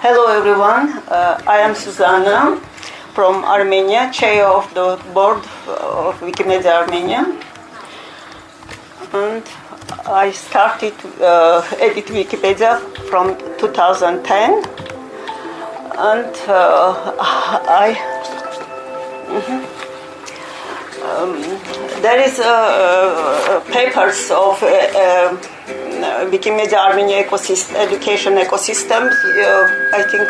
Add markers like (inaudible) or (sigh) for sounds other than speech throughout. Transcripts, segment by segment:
Hello everyone, uh, I am Susanna from Armenia, chair of the board of Wikimedia Armenia. And I started uh, edit Wikipedia from 2010 and uh, I mhm. um, there is uh, uh, papers of uh, Wikimedia Armenia ecosystem, education ecosystem. Uh, I think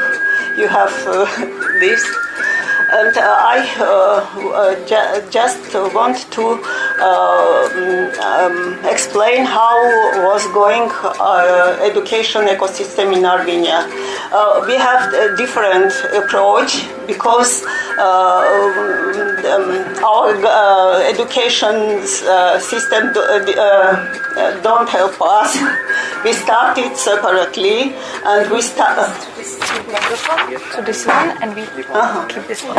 you have uh, (laughs) this. And uh, I uh, uh, ju- just want to uh, um, explain how was going uh, education ecosystem in Armenia. Uh, we have a different approach because uh, um, our uh, education uh, system do, uh, uh, don't help us. (laughs) We started separately and we start. to this one and we keep this one.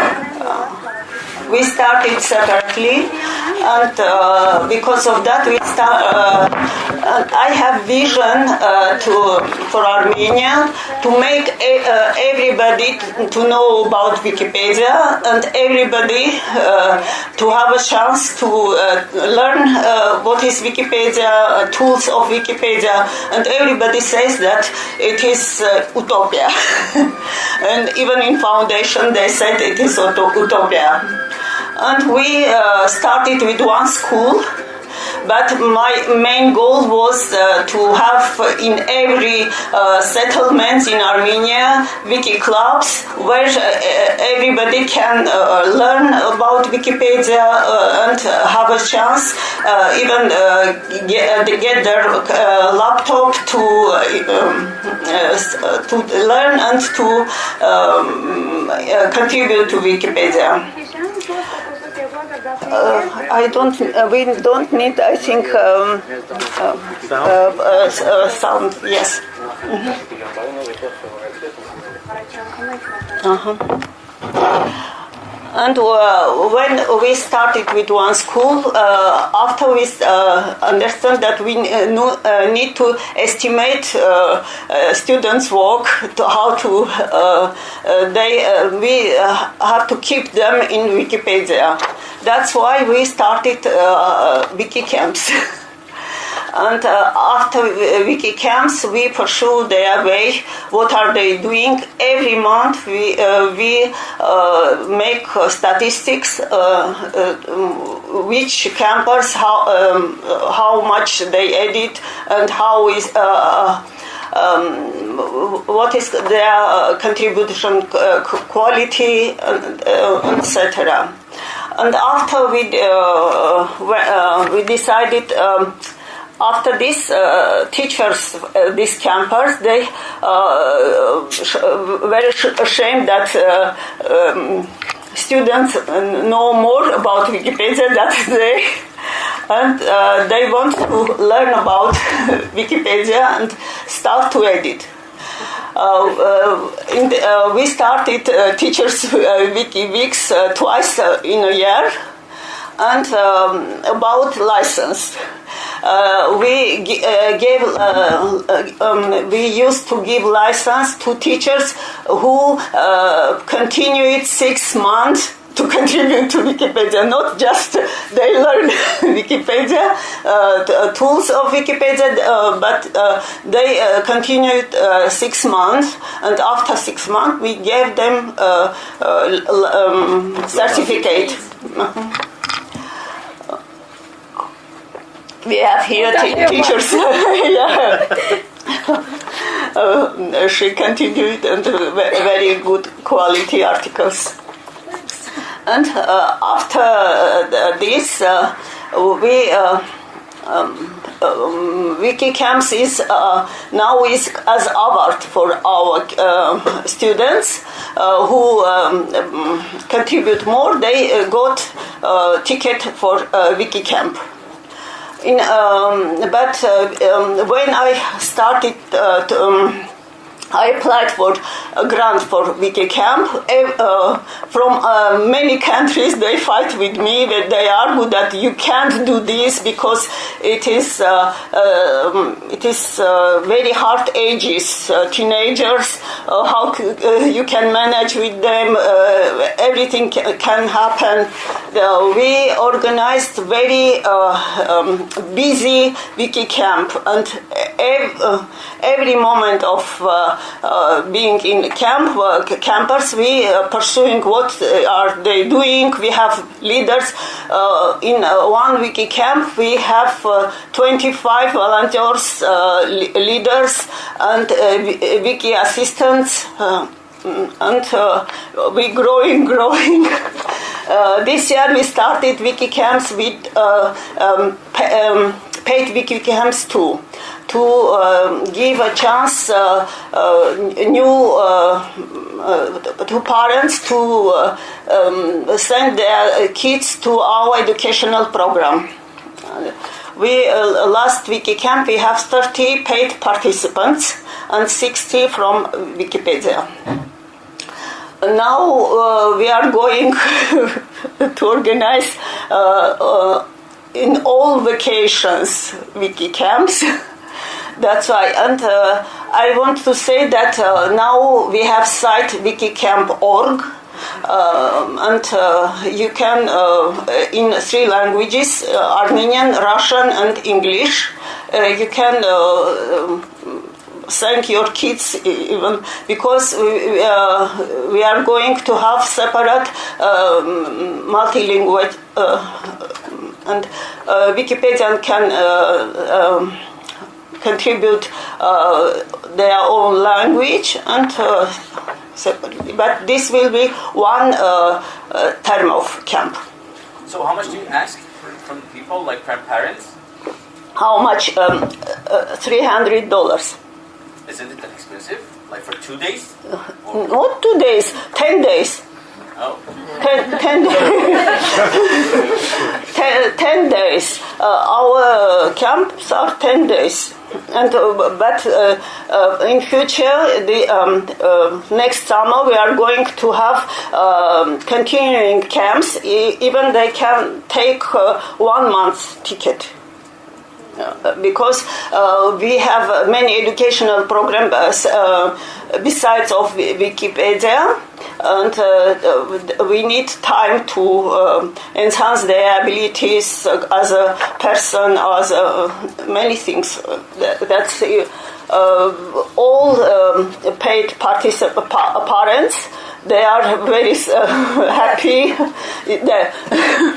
We started separately and uh, because of that we start uh, i have vision uh, to for armenia to make a, uh, everybody to know about wikipedia and everybody uh, to have a chance to uh, learn uh, what is wikipedia uh, tools of wikipedia and everybody says that it is uh, utopia. (laughs) And even in foundation they said it is uto- utopia and we uh, started with one school but my main goal was uh, to have in every uh, settlement in Armenia wiki clubs where uh, everybody can uh, learn about Wikipedia uh, and have a chance uh, even uh, get, get their uh, laptop to um, uh, to learn and to um, uh, contribute to Wikipedia. Uh, I don't. Uh, we don't need. I think um, uh, uh, uh, uh, sound. Yes. Uh-huh. And uh, when we started with one school, uh, after we uh, understand that we uh, know, uh, need to estimate uh, students' work, to how to they we have to keep them in Wikipedia. That's why we started wiki camps. (laughs) And uh, after uh, wiki camps, we pursue their way. What are they doing? Every month, we uh, we uh, make uh, statistics. Uh, uh, which campers how um, uh, how much they edit and how is. Uh, um, what is their uh, contribution uh, quality, uh, etc. And after we uh, we, uh, we decided. Um, after this, uh, teachers, uh, these campers, they uh, sh- very sh- ashamed that uh, um, students know more about Wikipedia (laughs) than they, and uh, they want to learn about (laughs) Wikipedia and start to edit. Uh, uh, the, uh, we started uh, teachers uh, wiki weeks uh, twice uh, in a year and um, about license. Uh, we uh, gave uh, uh, um, we used to give license to teachers who uh, continue it six months to contribute to Wikipedia, not just they learn (laughs) Wikipedia, uh, uh, tools of Wikipedia, uh, but uh, they uh, continued uh, six months, and after six months, we gave them uh, uh, um, certificate. (laughs) We have here te- teachers. (laughs) yeah. (laughs) Uh, she continued and very good quality articles. And uh, after uh, this, uh, we uh, um, um, Wikicamps is uh, now is as award for our uh, students uh, who um, um, contribute more. They uh, got uh, ticket for uh, Wikicamp. In, um, but uh, um, when I started uh, to, um, I applied for a grant for Wikicamp. Uh, from uh, many countries, they fight with me. That they argue that you can't do this because it is uh, um, it is uh, very hard ages, uh, teenagers. Uh, how you can manage with them? everything can happen. we organized very um, busy Wikicamp, and every, moment of uh, being in camp, uh, campers, we uh, pursuing what are they doing. We have leaders in one wiki camp. We have 25 volunteers, leaders, and wiki assistants and uh, we growing, (laughs) growing. Uh, this year we started wiki camps with uh, um, um, paid wiki camps too to uh, give a chance uh, uh, new to parents to um, send their kids to our educational program. We last wiki camp we have 30 paid participants and 60 from Wikipedia now uh, we are going (laughs) to organize uh, uh, in all vacations wiki camps. (laughs) That's why, and uh, I want to say that uh, now we have site wikicamp.org. Uh, and uh, you can, uh, in three languages uh, Armenian, Russian, and English, you can um, thank your kids even because we, we are going to have separate um, multilingual and Wikipedia can um, contribute uh, their own language and uh, separately. But this will be one uh, uh, term of camp. So how much do you ask from people, like from parents? How much? Um, uh, Three hundred dollars. Isn't it that expensive? Like for two days? Not two days. Ten days. Oh. Ten, ten, (laughs) ten, ten days. Uh, our camps are ten days. And uh, but uh, in future the um, uh, next summer we are going to have um, continuing camps. Even they can take one month ticket Uh, because uh, we have uh, many educational programs besides of Wikipedia and uh, we need time to uh, enhance their abilities as a person, as a, many things. That's uh, all um, paid parents. They are very (laughs) happy.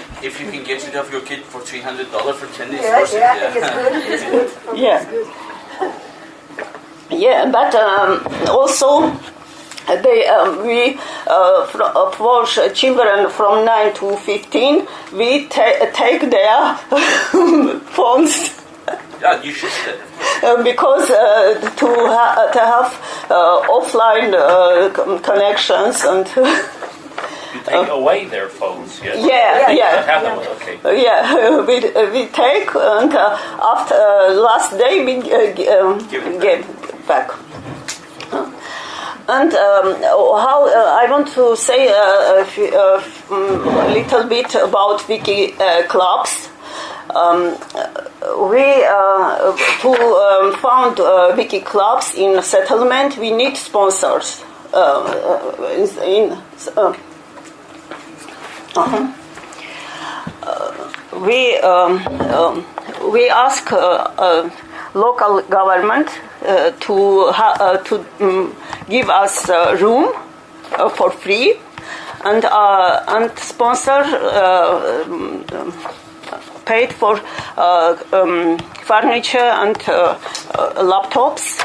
(laughs) (laughs) if you can get rid of your kid for three hundred dollars for ten days, yeah, yeah, yeah. it's good. It's good. (laughs) Yeah. Yeah, but um, also they, um, we, uh, for uh, children from 9 to 15, we ta- take their (laughs) phones. Yeah, you should uh, because uh, to, ha- to have uh, offline uh, connections and (laughs) you take away their phones. Yes? Yeah, yeah, have them. Okay. Yeah, (laughs) we, we take and after last day we um, give, back. And um, how uh, I want to say uh, a, mm, a, little bit about wiki uh, clubs. Um, we uh, to um, found uh, wiki clubs in settlement. We need sponsors. Uh, in, -huh. we um, um, we ask local government uh, to uh, to um, give us uh, room for free and and sponsor um, paid for uh, um, furniture and uh, uh, laptops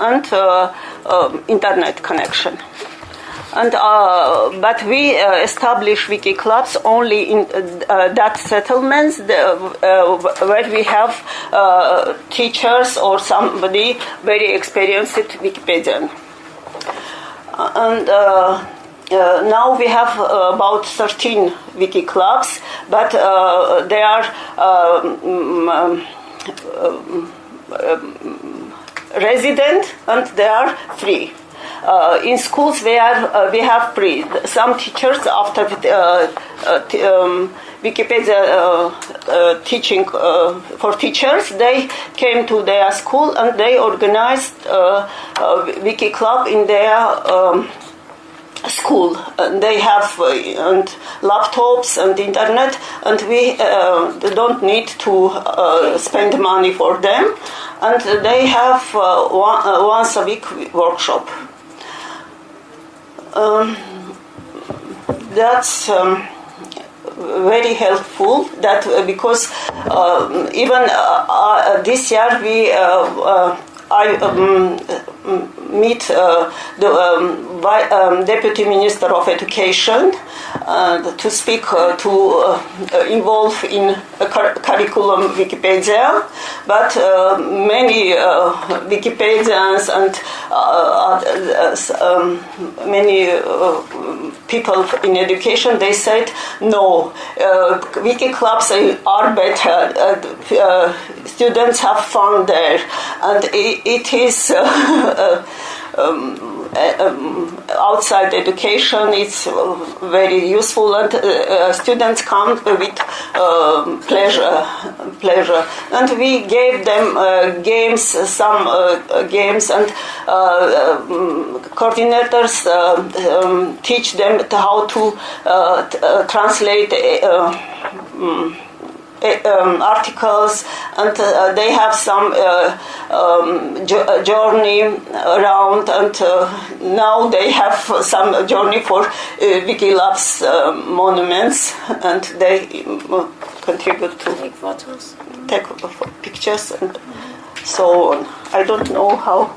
and um, internet connection. And uh, but we uh, establish wiki clubs only in uh, that settlements the, uh, where we have uh, teachers or somebody very experienced Wikipedian. And uh, now we have about 13 wiki clubs, but they are um, um, um, resident and they are free. Uh, in schools where uh, we have some teachers after uh, uh, um, Wikipedia uh, teaching for teachers, they came to their school and they organized a Wiki Club in their um, school. And they have uh, and laptops and internet, and we uh, don't need to uh, spend money for them. And they have one, once a week workshop. Um, that's. Um, very helpful that uh, because um, even uh, uh, this year we I um, meet uh, the um, um, deputy minister of education uh, to speak uh, to uh, involve in a cur- curriculum Wikipedia, but uh, many uh, Wikipedians and um, many people in education they said no, uh, wiki clubs are better. Uh, uh, students have fun there, and it, it is. Uh, (laughs) uh, um, outside education it's uh, very useful and uh, uh, students come with um pleasure pleasure. And we gave them uh, games some uh, games and uh, um, coordinators uh, um, teach them how to uh, uh, translate uh, mm, um, articles and uh, they have some uh, um, jo- uh, journey around and uh, now they have some journey for uh, Wiki Loves uh, monuments and they um, contribute to Take photos. take pictures and so on. I don't know how.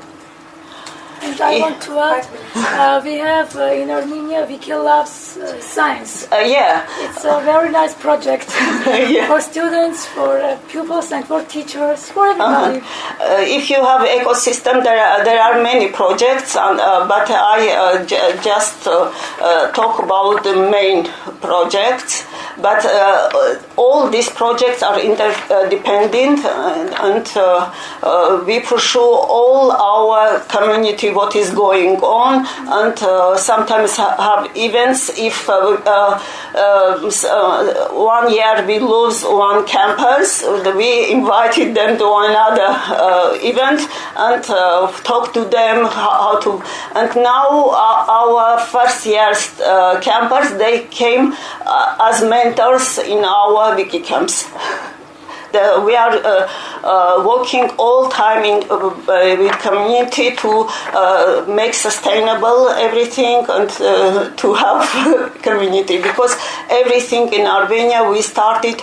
And I want to add, uh, we have uh, in Armenia Wiki Loves uh, Science. Uh, yeah, It's a very nice project (laughs) Yeah. for students, for uh, pupils, and for teachers, for everybody. Uh, if you have ecosystem, there are, there are many projects, and, uh, but I uh, j- just uh, uh, talk about the main projects. But uh, all these projects are interdependent, and, and uh, uh, we pursue all our community what is going on, and uh, sometimes ha- have events. If uh, uh, uh, uh, one year we lose one campus, we invited them to another uh, event and uh, talk to them how, to. And now uh, our first year's uh, campers they came uh, as mentors in our wiki camps. (laughs) The, we are uh, uh, working all time in uh, uh, with community to make sustainable everything and to have (laughs) community because everything in Armenia we started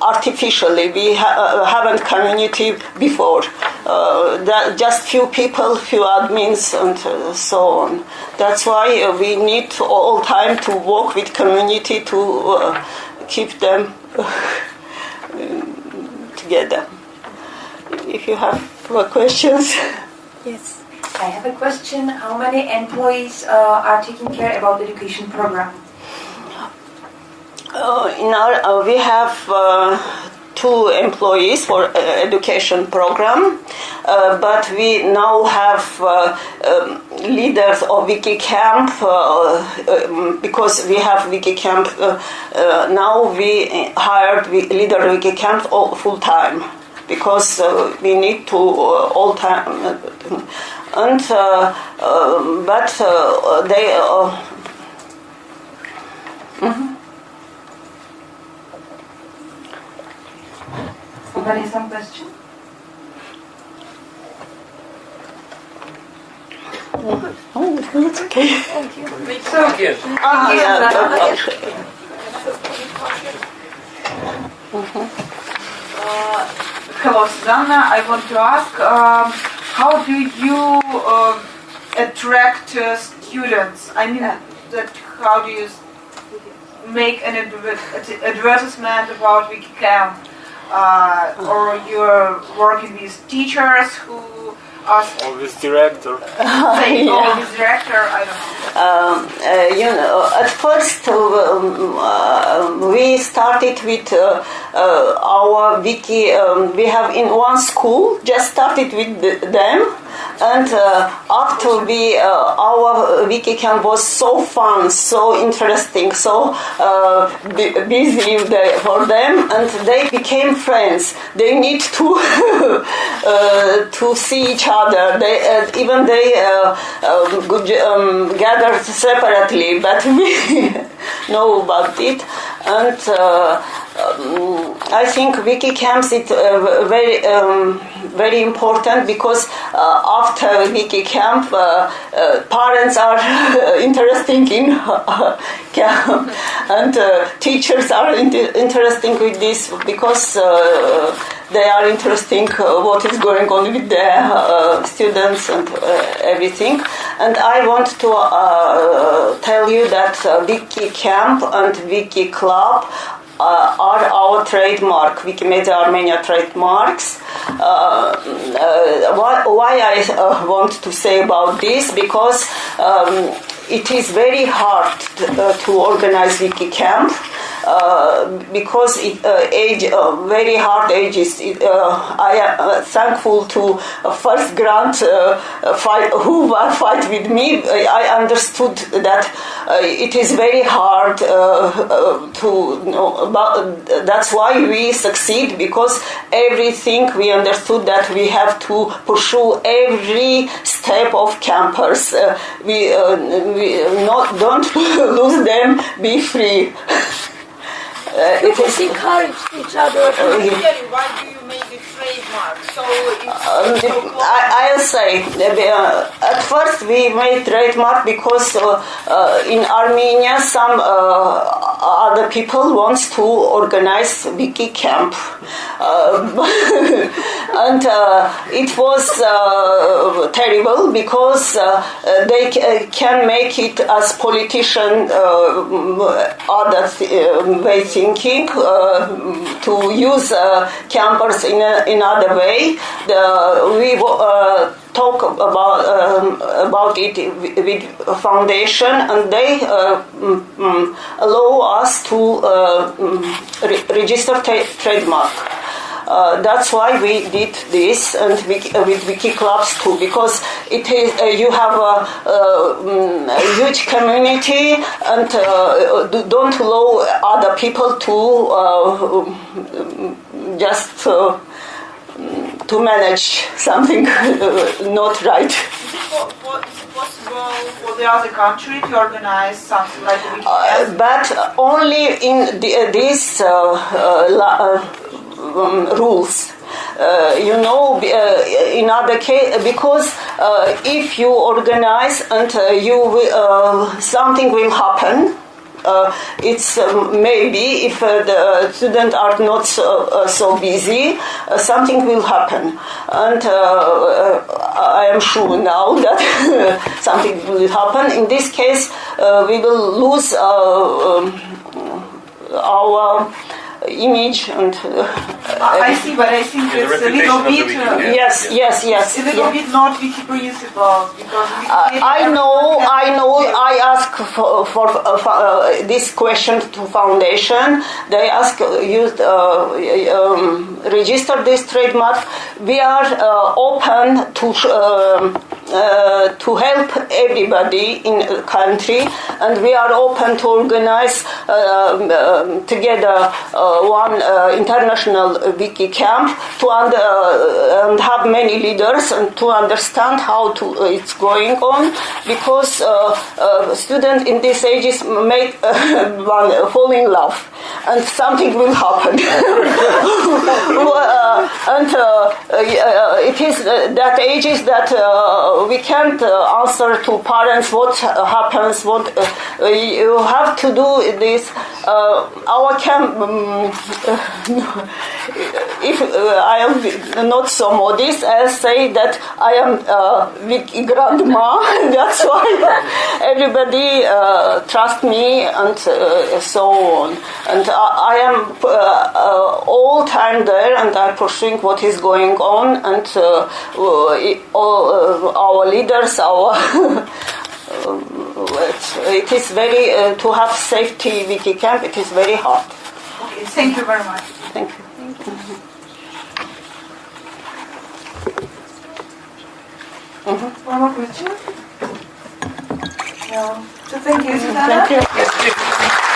artificially. We ha- haven't community before. That just few people, few admins, and so on. That's why we need all time to work with community to uh, keep them together. If you have more questions. Yes. I have a question. How many employees uh, are taking care about the education program? Uh, in our, uh, we have uh, two employees for uh, education program, uh, but we now have uh, um, leaders of WikiCamp uh, um, because we have WikiCamp. Uh, uh, now we hired leader WikiCamp all full time because we need to all time. And uh, but they. Uh, Somebody has some question? oh, it's okay. Thank you. Thank you. Ah, yeah, uh, Hello, Susanna. I want to ask, um, how do you uh, attract uh, students? I mean, that how do you make an adver- ad- advertisement about WikiCamp? Uh, or you're working with teachers who ask Or with director. (laughs) say, (laughs) Yeah. oh, this director, I don't know. um, uh, you know, at first um, uh, we started with uh, uh, our wiki. Um, we have in one school just started with the, them, and uh, after we uh, our wiki camp was so fun, so interesting, so uh, bu- busy for them, and they became friends. They need to (laughs) uh, to see each other. They uh, even they uh, um, um, gathered separately, but (laughs) we know about it. And uh, um, I think wiki camps is uh, very um, very important because uh, after wiki camp, uh, uh, parents are (laughs) interesting in (laughs) camp, and uh, teachers are inter- interesting with this because. Uh, they are interesting what is going on with their students and everything. And I want to tell you that Wiki Camp and Wiki Club uh, are our trademark, Wikimedia Armenia trademarks. Uh, uh, why, why I uh, want to say about this? Because um, it is very hard to, uh, to organize Wiki Camp. Uh, because it, uh, age, uh, very hard ages. It, uh, I am uh, thankful to first grant fight, who fight with me. I understood that it is very hard to. That's why we succeed because everything we understood that we have to pursue every step of campers. We, we not don't (laughs) lose them. Be free. (laughs) Uh, it People encourage each other. (laughs) Why do you make the trademark? So it's so. I, I'll say uh, at first we made trademark because uh, uh, in Armenia some uh, other people wants to organize wiki camp, uh, (laughs) and uh, it was uh, terrible because they can make it as politician other th- uh, way thinking to use campers in a, in other way. The, we talk about um, about it with foundation, and they uh, mm, mm, allow us to uh, mm, re- register tra- trademark. Uh, that's why we did this and we, uh, with wiki clubs too because it is uh, you have a, a huge community and uh, do- don't allow other people to uh, just uh, to manage something (laughs) not right. Po- po- is it possible for the other country to organize something like wiki Uh, but only in uh, these uh, uh, um, rules. Uh, you know, uh, in other case, because uh, if you organize and you something will happen. Uh, it's um, maybe if uh, the students are not so, uh, so busy, uh, something will happen, and uh, uh, I am sure now (laughs) that something will happen. In this case, uh, we will lose uh, um, our image and uh, I I see, but I think Yeah, it's a little reputation of the bit. wiki uh, yes, yes, yes. A little yeah. bit not wiki principles because Uh, I know, I know. I ask for, for uh, for, uh, this question to foundation. They ask uh, you uh, um, register this trademark. We are uh, open to um uh, to help everybody in the country, and we are open to organize uh, um, together uh, one uh, international wiki camp to uh, and have many leaders and to understand how to uh, it's going on. Because students in these ages make (laughs) one fall in love and something will happen (laughs) uh, and uh, uh, it is that ages that uh, we can't answer to parents what happens what you have to do this our camp um, (laughs) if I am not so modest, I'll say that I am uh, grandma. (laughs) That's why everybody uh, trust me and uh, so on. And I am uh, uh, all time there and I'm pursuing what is going on and uh, uh, all, uh, our leaders, our (laughs) it, it is very uh, to have safety wiki camp. It is very hard. Okay, thank you very much. Thank you. One more question? No. So thank you, Susanna. Thank you. Yes, if-